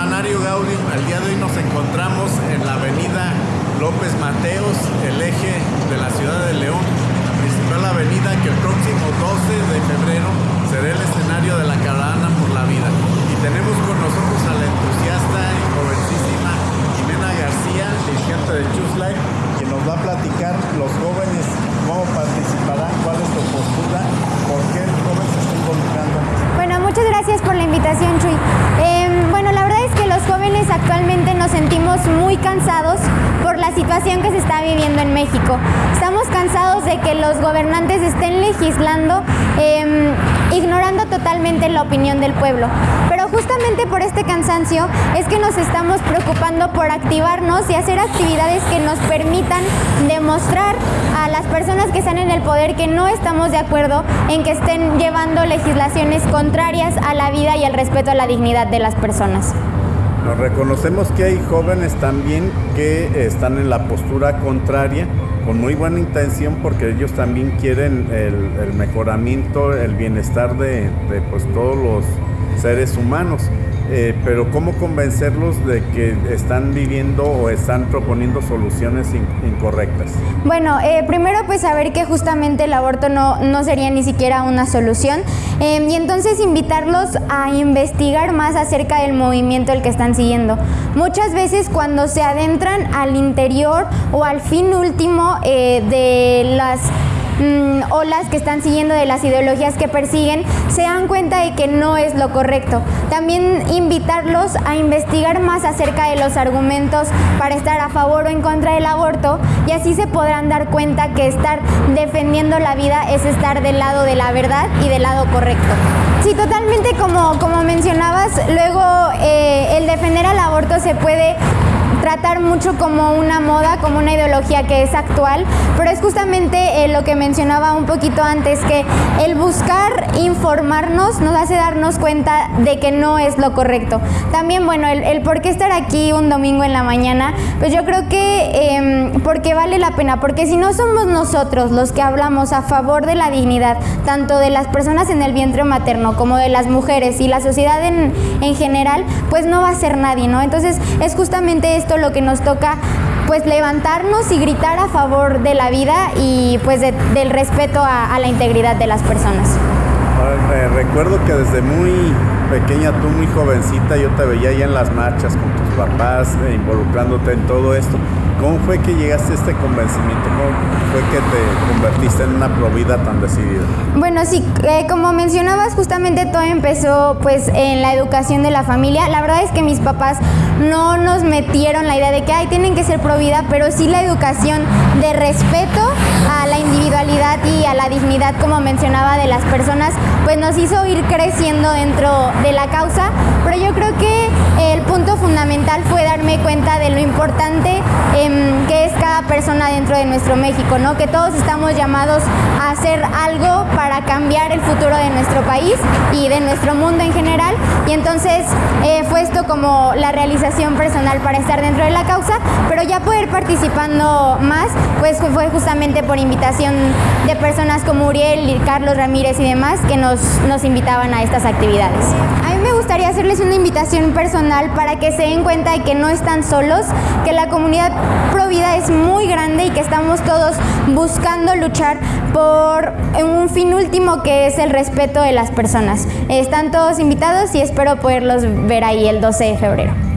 Semanario Gaudio. Al día de hoy nos encontramos en la avenida López Mateos, el eje de la ciudad de León, la principal avenida que el próximo 12 de febrero será el escenario de la caravana por la vida. Y tenemos con nosotros a la entusiasta y jovencísima Jimena García, dirigente de Choose Life, que nos va a platicar los jóvenes cómo participarán, cuál es su postura, por qué el joven se está involucrando. Bueno, muchas gracias por la invitación, Chuy actualmente nos sentimos muy cansados por la situación que se está viviendo en México. Estamos cansados de que los gobernantes estén legislando, em, ignorando totalmente la opinión del pueblo. Pero justamente por este cansancio es que nos estamos preocupando por activarnos y hacer actividades que nos permitan demostrar a las personas que están en el poder que no estamos de acuerdo en que estén llevando legislaciones contrarias a la vida y al respeto a la dignidad de las personas. Nos reconocemos que hay jóvenes también que están en la postura contraria con muy buena intención porque ellos también quieren el, mejoramiento, el bienestar de, de pues, todos los seres humanos. Eh, pero ¿cómo convencerlos de que están viviendo o están proponiendo soluciones incorrectas? Bueno, eh, primero pues saber que justamente el aborto no, no sería ni siquiera una solución em, y entonces invitarlos a investigar más acerca del movimiento el que están siguiendo. Muchas veces cuando se adentran al interior o al fin último eh, de las mm, olas que están siguiendo de las ideologías que persiguen, se dan cuenta de que no es lo correcto. También invitarlos a investigar más acerca de los argumentos para estar a favor o en contra del aborto y así se podrán dar cuenta que estar defendiendo la vida es estar del lado de la verdad y del lado correcto. Sí, totalmente como, como mencionabas, luego eh, el defender al aborto se puede tratar mucho como una moda, como una ideología que es actual, pero es justamente eh, lo que mencionaba un poquito antes, que el buscar informarnos nos hace darnos cuenta de que no es lo correcto. También, bueno, el, por qué estar aquí un domingo en la mañana, pues yo creo que em, porque vale la pena, porque si no somos nosotros los que hablamos a favor de la dignidad, tanto de las personas en el vientre materno como de las mujeres y la sociedad en, en general, pues no va a ser nadie, ¿no? Entonces es justamente lo que nos toca pues levantarnos y gritar a favor de la vida y pues del respeto a, la integridad de las personas. recuerdo que desde muy pequeña, tú muy jovencita, yo te veía ahí en las marchas con tus papás, eh, involucrándote en todo esto. ¿Cómo fue que llegaste a este convencimiento? ¿Cómo fue que te convertiste en una provida tan decidida? Bueno, sí, eh, como mencionabas, justamente todo empezó pues en la educación de la familia. La verdad es que mis papás no nos metieron la idea de que, ay, tienen que ser provida, pero sí la educación de respeto a la individualidad y a la dignidad, como mencionaba, de las personas, pues nos hizo ir creciendo dentro de la causa. Pero yo creo que el punto fundamental fue darme cuenta de lo importante que es cada persona dentro de nuestro México, ¿no? Que todos estamos llamados a hacer algo para cambiar el futuro de nuestro país y de nuestro mundo en general. Y entonces eh, fue esto como la realización personal para estar dentro de la causa, pero ya poder participando más, pues fue justamente por invitación de personas como Uriel, Carlos Ramírez y demás que nos, nos invitaban a estas actividades. Gustaría hacerles una invitación personal para que se den cuenta de que no están solos, que la comunidad Provida es muy grande y que estamos todos buscando luchar por un fin último que es el respeto de las personas. Están todos invitados y espero poderlos ver ahí el 12 de febrero.